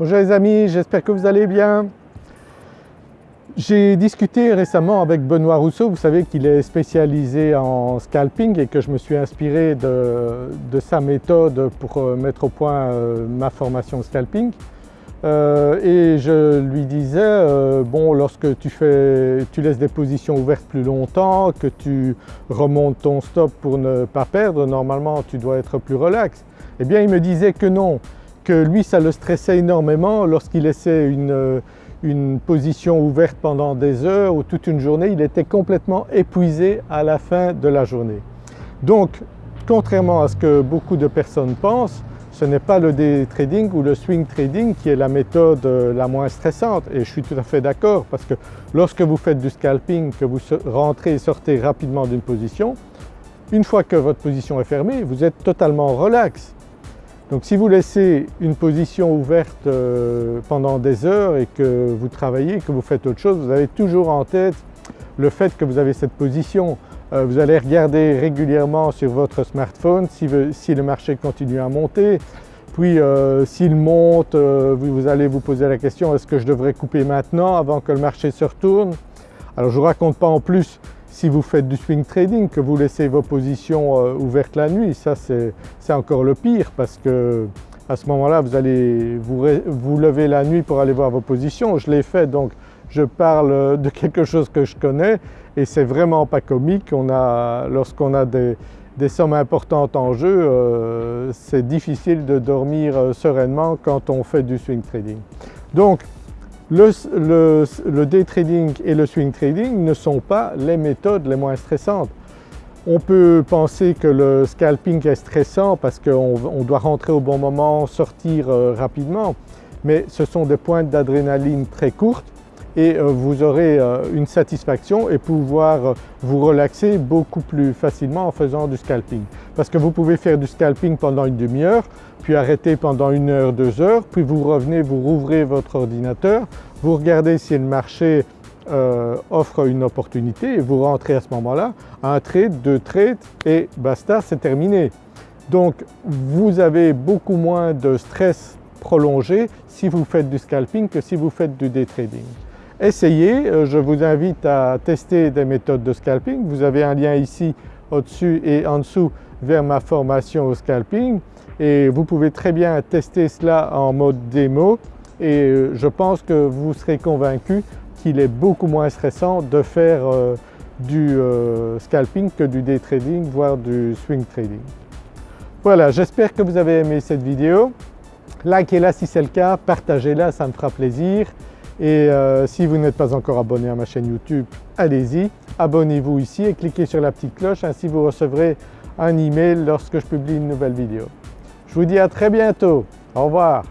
Bonjour les amis, j'espère que vous allez bien. J'ai discuté récemment avec Benoît Rousseau, vous savez qu'il est spécialisé en scalping et que je me suis inspiré de, sa méthode pour euh, mettre au point euh, ma formation scalping. Euh, et je lui disais, bon lorsque tu, laisses des positions ouvertes plus longtemps, que tu remontes ton stop pour ne pas perdre, normalement tu dois être plus relax. Eh bien il me disait que non, que lui ça le stressait énormément lorsqu'il laissait une, une position ouverte pendant des heures ou toute une journée, il était complètement épuisé à la fin de la journée. Donc contrairement à ce que beaucoup de personnes pensent, ce n'est pas le day trading ou le swing trading qui est la méthode euh, la moins stressante et je suis tout à fait d'accord parce que lorsque vous faites du scalping, que vous rentrez et sortez rapidement d'une position, une fois que votre position est fermée, vous êtes totalement relax. Donc si vous laissez une position ouverte euh, pendant des heures et que vous travaillez, que vous faites autre chose, vous avez toujours en tête le fait que vous avez cette position. Euh, vous allez regarder régulièrement sur votre smartphone si, le marché continue à monter, puis euh, s'il monte, vous allez vous poser la question est-ce que je devrais couper maintenant avant que le marché se retourne? Alors je ne vous raconte pas en plus si vous faites du swing trading, que vous laissez vos positions euh, ouvertes la nuit, ça c'est encore le pire parce que à ce moment-là vous allez vous, lever la nuit pour aller voir vos positions. Je l'ai fait donc je parle de quelque chose que je connais et c'est vraiment pas comique. Lorsqu'on a des, sommes importantes en jeu, euh, c'est difficile de dormir euh, sereinement quand on fait du swing trading. Donc le, day trading et le swing trading ne sont pas les méthodes les moins stressantes. On peut penser que le scalping est stressant parce qu'on doit rentrer au bon moment, sortir euh, rapidement, mais ce sont des pointes d'adrénaline très courtes et euh, vous aurez euh, une satisfaction et pouvoir vous relaxer beaucoup plus facilement en faisant du scalping. Parce que vous pouvez faire du scalping pendant une demi-heure, puis arrêter pendant une heure, deux heures, puis vous revenez, vous rouvrez votre ordinateur, vous regardez si le marché euh, offre une opportunité et vous rentrez à ce moment-là, un trade, deux trades et basta, c'est terminé. Donc vous avez beaucoup moins de stress prolongé si vous faites du scalping que si vous faites du day trading. Essayez, euh, je vous invite à tester des méthodes de scalping. Vous avez un lien ici au-dessus et en dessous vers ma formation au scalping et vous pouvez très bien tester cela en mode démo et euh, je pense que vous serez convaincu qu'il est beaucoup moins stressant de faire euh, du scalping que du day trading voire du swing trading. Voilà, j'espère que vous avez aimé cette vidéo. Likez-la si c'est le cas, partagez-la, ça me fera plaisir. Et euh, si vous n'êtes pas encore abonné à ma chaîne YouTube, allez-y, abonnez-vous ici et cliquez sur la petite cloche, ainsi vous recevrez un email lorsque je publie une nouvelle vidéo. Je vous dis à très bientôt, au revoir.